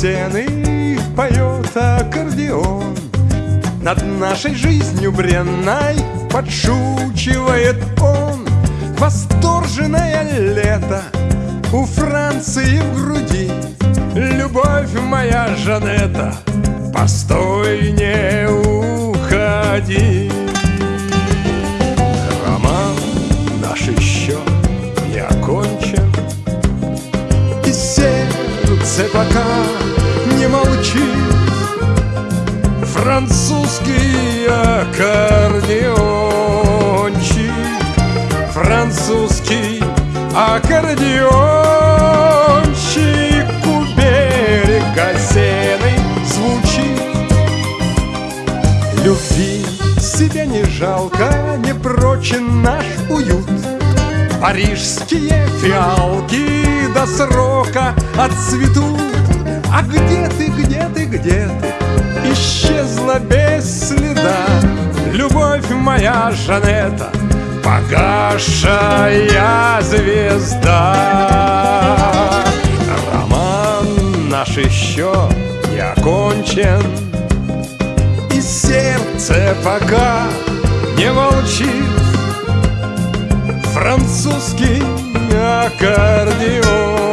Сены поет аккордеон. Над нашей жизнью бренной подшучивает он. Восторженное лето у Франции в груди. Любовь моя Жанета, постой, не уходи сердце пока не молчит Французский аккордеончик. Французский аккордеончик У берега сены звучит. Любви себе не жалко, не прочен наш уют. Парижские фиалки до срока отцветут. А где ты, где ты, где ты? Исчезла без следа. Любовь моя Жанета Погашая звезда. Роман наш еще не окончен. И сердце пока не молчит Французский аккордеончик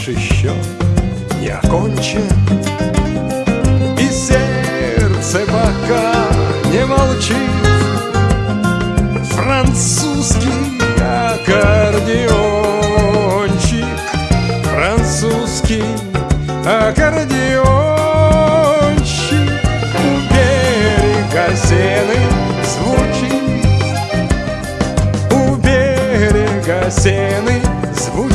наш еще не окончен И сердце пока не молчит. Французский аккордеончик Французский аккордеончик. У берега сены звучит. У берега сены звучит